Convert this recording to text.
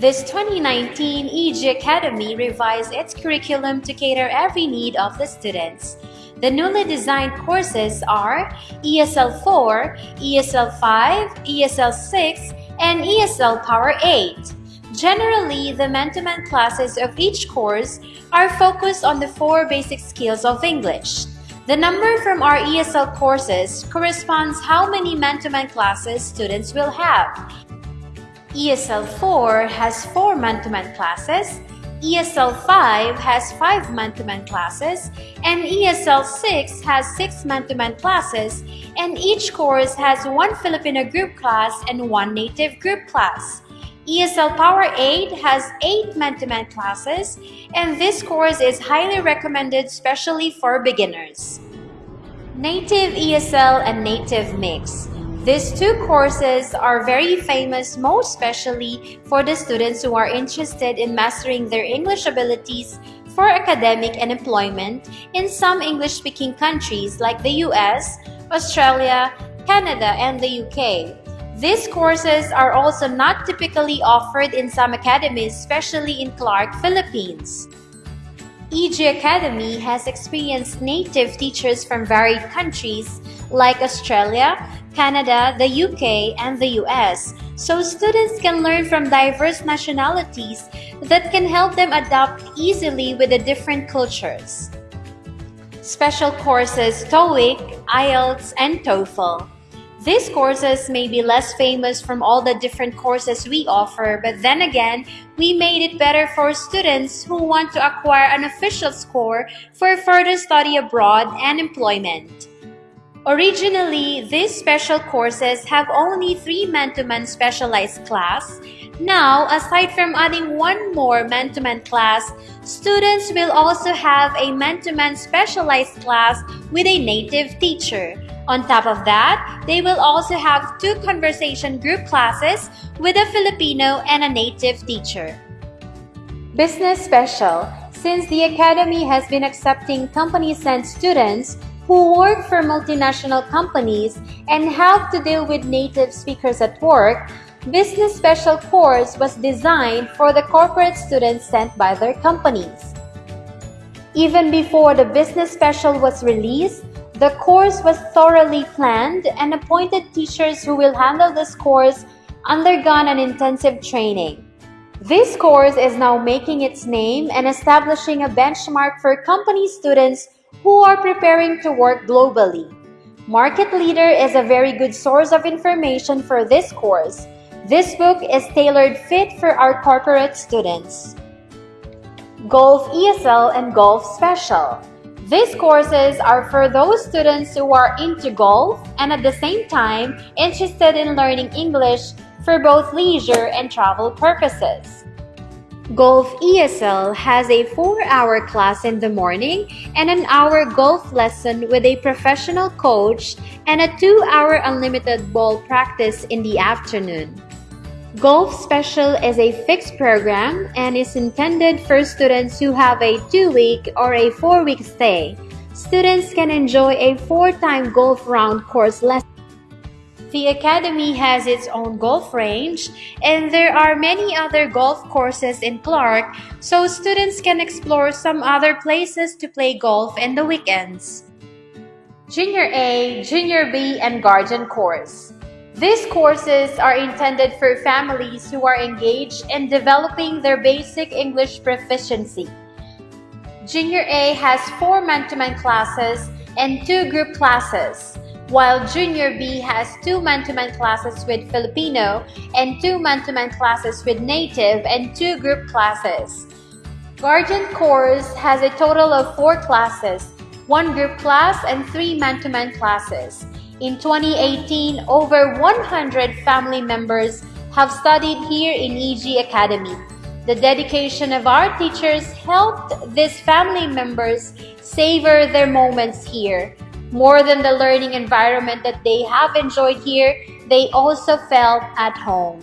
This 2019 EG Academy revised its curriculum to cater every need of the students. The newly designed courses are ESL 4, ESL 5, ESL 6, and ESL Power 8. Generally, the man-to-man classes of each course are focused on the four basic skills of English. The number from our ESL courses corresponds how many man-to-man classes students will have. ESL 4 has 4 man-to-man classes, ESL 5 has 5 man-to-man classes, and ESL 6 has 6 man-to-man classes, and each course has one Filipino group class and one native group class. ESL Power 8 has 8 man-to-man classes, and this course is highly recommended especially for beginners. Native ESL and Native Mix these two courses are very famous most especially for the students who are interested in mastering their English abilities for academic and employment in some English-speaking countries like the US, Australia, Canada, and the UK. These courses are also not typically offered in some academies, especially in Clark, Philippines. EG Academy has experienced native teachers from varied countries like Australia, Canada, the UK, and the US, so students can learn from diverse nationalities that can help them adapt easily with the different cultures. Special courses TOEIC, IELTS, and TOEFL. These courses may be less famous from all the different courses we offer, but then again, we made it better for students who want to acquire an official score for further study abroad and employment. Originally, these special courses have only three man-to-man specialized class. Now, aside from adding one more man-to-man class, students will also have a man-to-man specialized class with a native teacher. On top of that, they will also have two conversation group classes with a Filipino and a native teacher. Business Special Since the Academy has been accepting company-sent students, who work for multinational companies and help to deal with native speakers at work, Business Special course was designed for the corporate students sent by their companies. Even before the Business Special was released, the course was thoroughly planned and appointed teachers who will handle this course undergone an intensive training. This course is now making its name and establishing a benchmark for company students who are preparing to work globally. Market Leader is a very good source of information for this course. This book is tailored fit for our corporate students. Golf ESL and Golf Special. These courses are for those students who are into golf and at the same time interested in learning English for both leisure and travel purposes. Golf ESL has a 4-hour class in the morning and an hour golf lesson with a professional coach and a 2-hour unlimited ball practice in the afternoon. Golf Special is a fixed program and is intended for students who have a 2-week or a 4-week stay. Students can enjoy a 4-time golf round course lesson. The Academy has its own golf range, and there are many other golf courses in Clark, so students can explore some other places to play golf in the weekends. Junior A, Junior B, and Guardian Course. These courses are intended for families who are engaged in developing their basic English proficiency. Junior A has four man-to-man -man classes and two group classes while Junior B has two man-to-man classes with Filipino and two man-to-man classes with Native and two group classes. Guardian Course has a total of four classes, one group class and three man-to-man classes. In 2018, over 100 family members have studied here in EG Academy. The dedication of our teachers helped these family members savor their moments here. More than the learning environment that they have enjoyed here, they also felt at home.